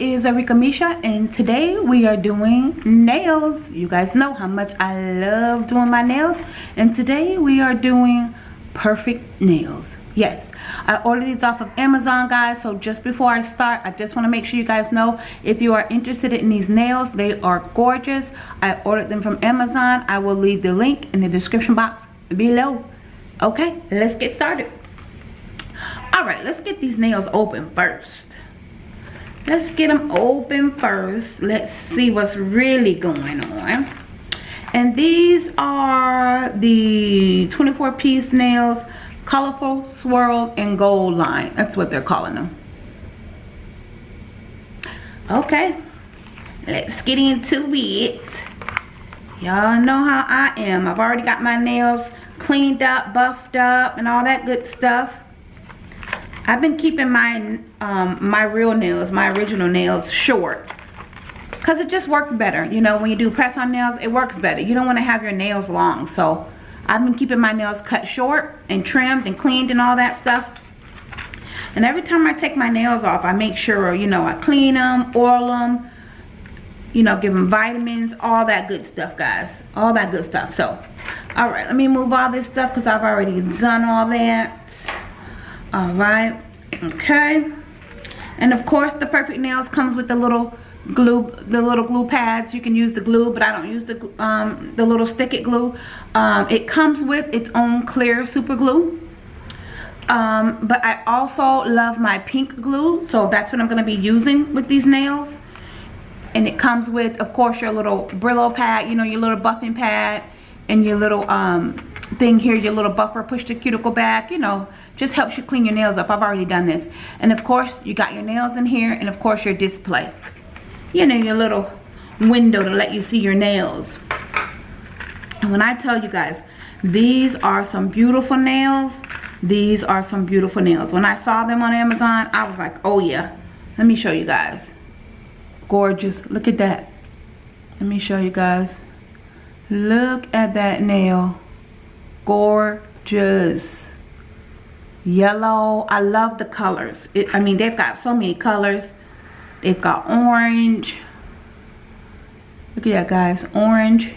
is Arika Misha and today we are doing nails. You guys know how much I love doing my nails and today we are doing perfect nails. Yes I ordered these off of Amazon guys so just before I start I just want to make sure you guys know if you are interested in these nails they are gorgeous. I ordered them from Amazon. I will leave the link in the description box below. Okay let's get started. All right let's get these nails open first let's get them open first. Let's see what's really going on. And these are the 24 piece nails colorful swirl and gold line. That's what they're calling them okay let's get into it. Y'all know how I am. I've already got my nails cleaned up buffed up and all that good stuff I've been keeping my um, my real nails, my original nails short. Because it just works better. You know, when you do press on nails, it works better. You don't want to have your nails long. So I've been keeping my nails cut short and trimmed and cleaned and all that stuff. And every time I take my nails off, I make sure, you know, I clean them, oil them, you know, give them vitamins, all that good stuff, guys. All that good stuff. So, all right, let me move all this stuff because I've already done all that all right okay. And of course the perfect nails comes with the little glue the little glue pads. You can use the glue but i don't use the um the little stick it glue. Um it comes with its own clear super glue. Um but i also love my pink glue so that's what i'm going to be using with these nails. And it comes with of course your little brillo pad you know your little buffing pad and your little um thing here, your little buffer, push the cuticle back, you know, just helps you clean your nails up. I've already done this. And of course, you got your nails in here and of course your display. You know, your little window to let you see your nails. And when I tell you guys, these are some beautiful nails. These are some beautiful nails. When I saw them on Amazon, I was like, oh yeah. Let me show you guys. Gorgeous. Look at that. Let me show you guys. Look at that nail gorgeous. Yellow. I love the colors. It, i mean they've got so many colors. They've got orange. Look at that guys. Orange.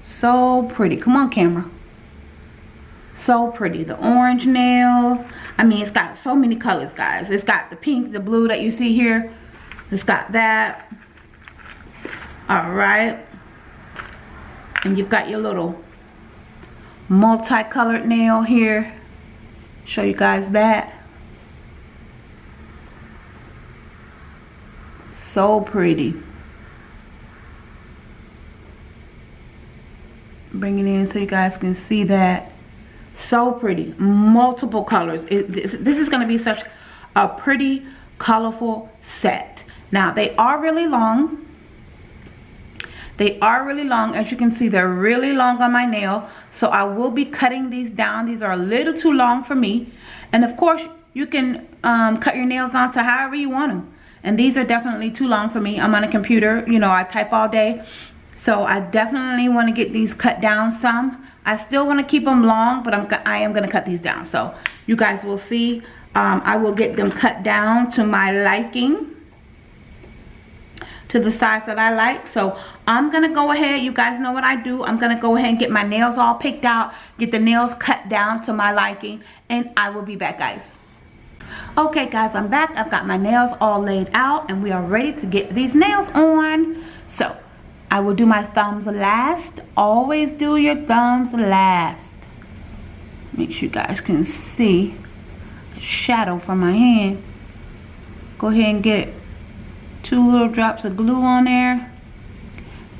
So pretty. Come on camera. So pretty. The orange nail. I mean it's got so many colors guys. It's got the pink the blue that you see here. It's got that. All right and you've got your little multicolored nail here. Show you guys that. So pretty. Bring it in so you guys can see that. So pretty. Multiple colors. It, this, this is going to be such a pretty colorful set. Now they are really long they are really long. As you can see, they're really long on my nail. So I will be cutting these down. These are a little too long for me. And of course, you can um, cut your nails down to however you want them. And these are definitely too long for me. I'm on a computer. You know, I type all day. So I definitely want to get these cut down some. I still want to keep them long, but I'm, I am going to cut these down. So you guys will see. Um, I will get them cut down to my liking to the size that I like. So I'm going to go ahead. You guys know what I do. I'm going to go ahead and get my nails all picked out. Get the nails cut down to my liking. And I will be back guys. Okay guys, I'm back. I've got my nails all laid out. And we are ready to get these nails on. So I will do my thumbs last. Always do your thumbs last. Make sure you guys can see the shadow from my hand. Go ahead and get two little drops of glue on there.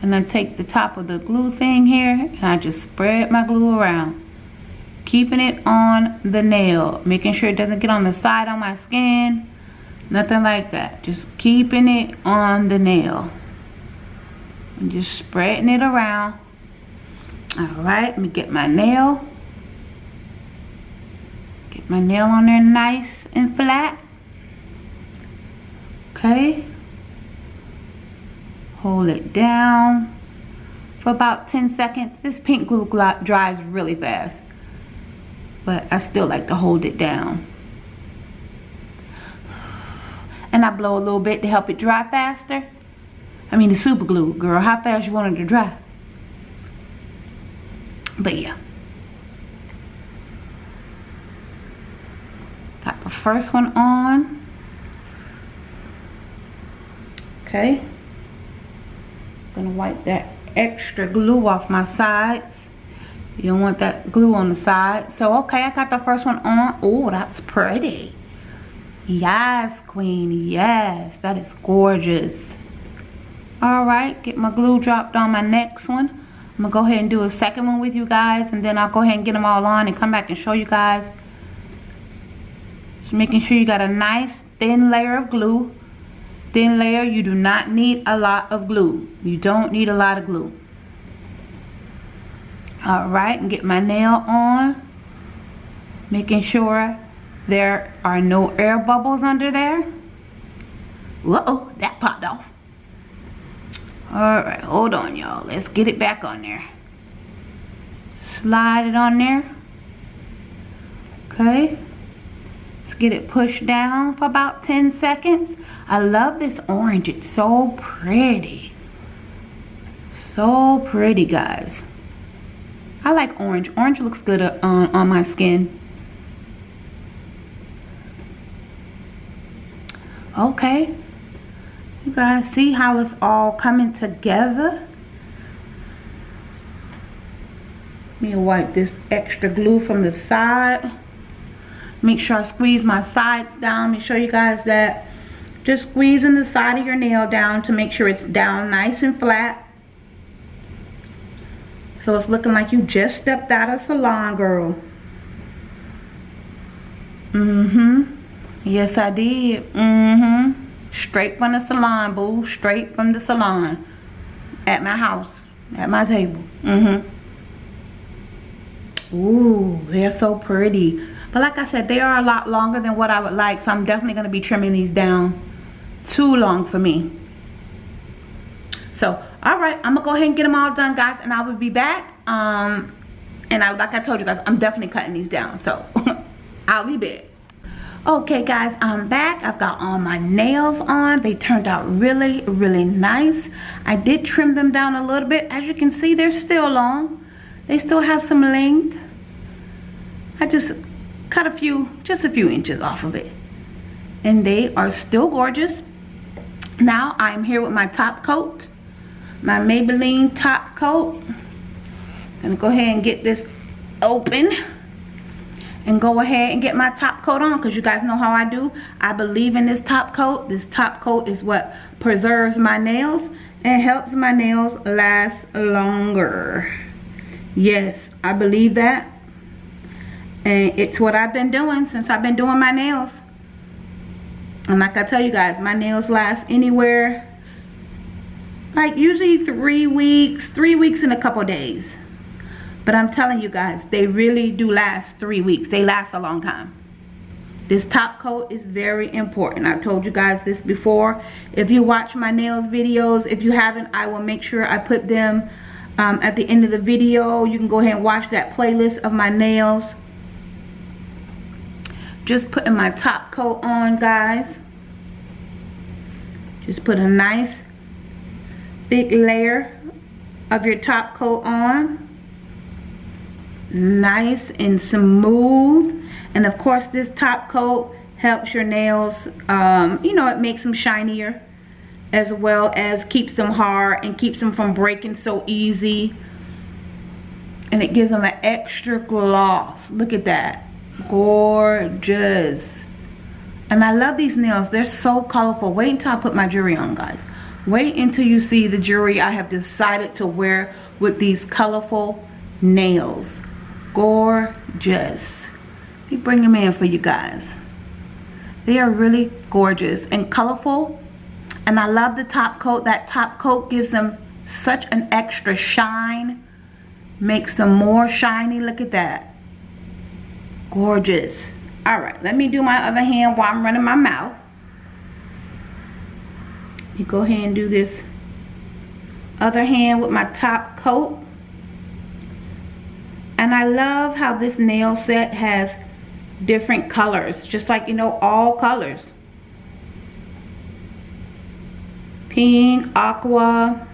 And I take the top of the glue thing here and I just spread my glue around keeping it on the nail making sure it doesn't get on the side on my skin nothing like that. Just keeping it on the nail and just spreading it around. All right let me get my nail get my nail on there nice and flat. Okay hold it down for about 10 seconds this pink glue dries really fast but I still like to hold it down And I blow a little bit to help it dry faster. I mean the super glue, girl. How fast you want it to dry? But yeah. Got the first one on. Okay. Gonna wipe that extra glue off my sides. You don't want that glue on the side. So, okay, I got the first one on. Oh, that's pretty. Yes, queen. Yes, that is gorgeous. All right, get my glue dropped on my next one. I'm to go ahead and do a second one with you guys. And then I'll go ahead and get them all on and come back and show you guys. Just making sure you got a nice thin layer of glue thin layer you do not need a lot of glue. You don't need a lot of glue. All right and get my nail on making sure there are no air bubbles under there. Whoa that popped off. All right hold on y'all. Let's get it back on there. Slide it on there. Okay get it pushed down for about 10 seconds. I love this orange. It's so pretty. So pretty, guys. I like orange. Orange looks good uh, on, on my skin. Okay. You guys see how it's all coming together? Let me wipe this extra glue from the side make sure I squeeze my sides down. Make sure you guys that just squeezing the side of your nail down to make sure it's down nice and flat. So it's looking like you just stepped out of salon girl. Mm-hmm. Yes I did. Mm-hmm. Straight from the salon boo. Straight from the salon. At my house. At my table. Mm-hmm. Ooh, they're so pretty. But like I said, they are a lot longer than what I would like. So I'm definitely going to be trimming these down. Too long for me. So, alright. I'm going to go ahead and get them all done, guys. And I will be back. Um, and I, like I told you guys, I'm definitely cutting these down. So, I'll be back. Okay, guys. I'm back. I've got all my nails on. They turned out really, really nice. I did trim them down a little bit. As you can see, they're still long. They still have some length. I just cut a few, just a few inches off of it. And they are still gorgeous. Now I'm here with my top coat, my Maybelline top coat. Gonna go ahead and get this open and go ahead and get my top coat on because you guys know how I do. I believe in this top coat. This top coat is what preserves my nails and helps my nails last longer. Yes, I believe that and it's what I've been doing since I've been doing my nails. And like I tell you guys my nails last anywhere like usually three weeks three weeks in a couple days. But I'm telling you guys they really do last three weeks. They last a long time. This top coat is very important. I've told you guys this before. If you watch my nails videos if you haven't I will make sure I put them um, at the end of the video. You can go ahead and watch that playlist of my nails just putting my top coat on guys. Just put a nice thick layer of your top coat on. Nice and smooth. And of course this top coat helps your nails um, you know it makes them shinier as well as keeps them hard and keeps them from breaking so easy. And it gives them an extra gloss. Look at that gorgeous. And I love these nails. They're so colorful. Wait until I put my jewelry on guys. Wait until you see the jewelry I have decided to wear with these colorful nails. Gorgeous. Let me bring them in for you guys. They are really gorgeous and colorful. And I love the top coat. That top coat gives them such an extra shine. Makes them more shiny. Look at that gorgeous. All right let me do my other hand while i'm running my mouth. You go ahead and do this other hand with my top coat. And i love how this nail set has different colors just like you know all colors. Pink, aqua.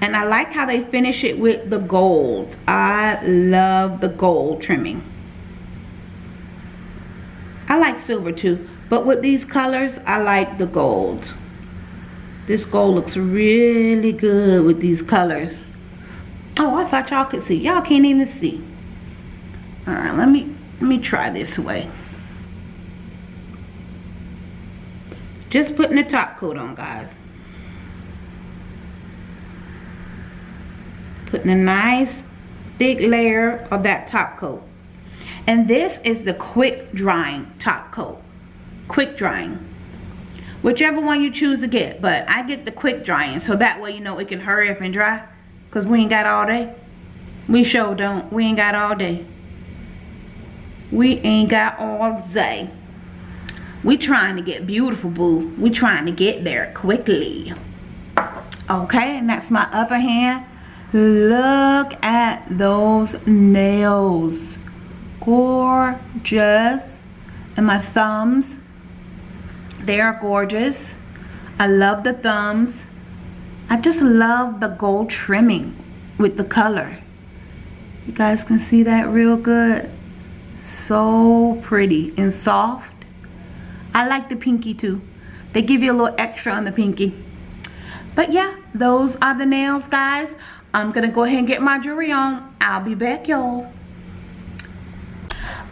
And I like how they finish it with the gold. I love the gold trimming. I like silver too. But with these colors, I like the gold. This gold looks really good with these colors. Oh, I thought y'all could see. Y'all can't even see. Alright, let me let me try this way. Just putting the top coat on, guys. Putting a nice thick layer of that top coat. And this is the quick drying top coat. Quick drying. Whichever one you choose to get. But I get the quick drying so that way you know it can hurry up and dry. Because we ain't got all day. We sure don't. We ain't got all day. We ain't got all day. We trying to get beautiful, boo. We trying to get there quickly. Okay, and that's my upper hand. Look at those nails. Gorgeous. And my thumbs. They are gorgeous. I love the thumbs. I just love the gold trimming with the color. You guys can see that real good. So pretty and soft. I like the pinky too. They give you a little extra on the pinky. But yeah, those are the nails, guys. I'm to go ahead and get my jewelry on. I'll be back, y'all.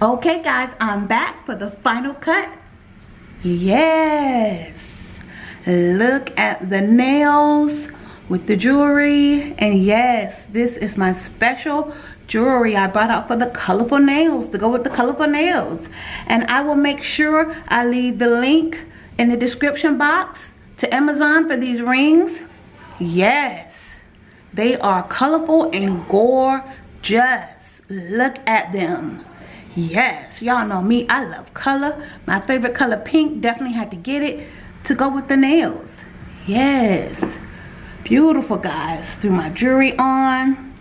Okay, guys, I'm back for the final cut. Yes. Look at the nails with the jewelry. And yes, this is my special jewelry I brought out for the colorful nails to go with the colorful nails. And I will make sure I leave the link in the description box to Amazon for these rings. Yes, they are colorful and gorgeous. Look at them. Yes, y'all know me. I love color. My favorite color pink. Definitely had to get it to go with the nails. Yes. Beautiful, guys. Threw my jewelry on.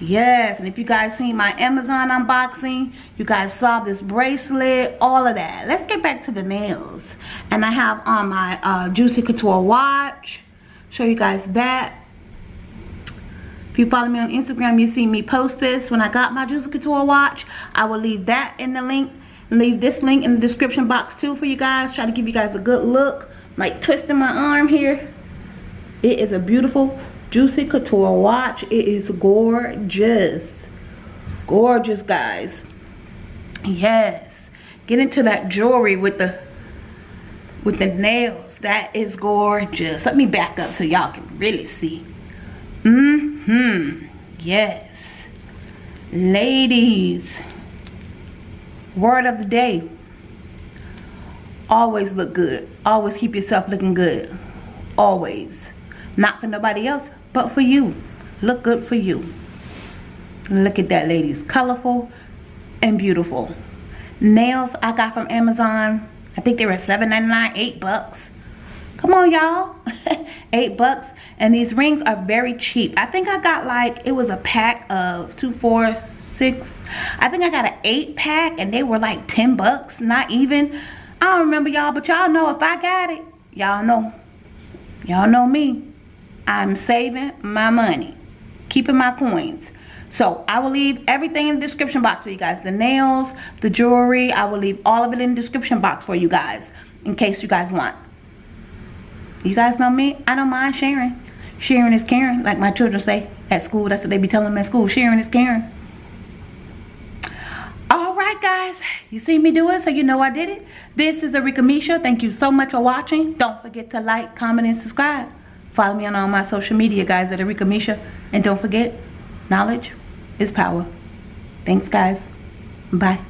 Yes, and if you guys seen my Amazon unboxing, you guys saw this bracelet, all of that. Let's get back to the nails. And I have on my uh, Juicy Couture watch. Show you guys that. If you follow me on Instagram, you see me post this when I got my Juicy Couture watch. I will leave that in the link. Leave this link in the description box too for you guys. Try to give you guys a good look. Like twisting my arm here. It is a beautiful Juicy Couture watch. It is gorgeous. Gorgeous, guys. Yes. Get into that jewelry with the with the nails. That is gorgeous. Let me back up so y'all can really see. Mm-hmm. Yes. Ladies. Word of the day. Always look good. Always keep yourself looking good. Always. Not for nobody else, but for you. Look good for you. Look at that, ladies. Colorful and beautiful. Nails I got from Amazon. I think they were $7.99, 8 bucks. Come on, y'all. 8 bucks. And these rings are very cheap. I think I got like, it was a pack of two, four, six. I think I got an 8 pack and they were like 10 bucks. Not even. I don't remember y'all, but y'all know if I got it, y'all know. Y'all know me. I'm saving my money, keeping my coins. So I will leave everything in the description box for you guys. The nails, the jewelry, I will leave all of it in the description box for you guys in case you guys want. You guys know me, I don't mind sharing. Sharing is caring, like my children say at school. That's what they be telling them at school. Sharing is caring. Alright guys, you see me do it so you know I did it. This is Arika Misha. Thank you so much for watching. Don't forget to like, comment, and subscribe. Follow me on all my social media, guys, at Arika Misha. And don't forget, knowledge is power. Thanks, guys. Bye.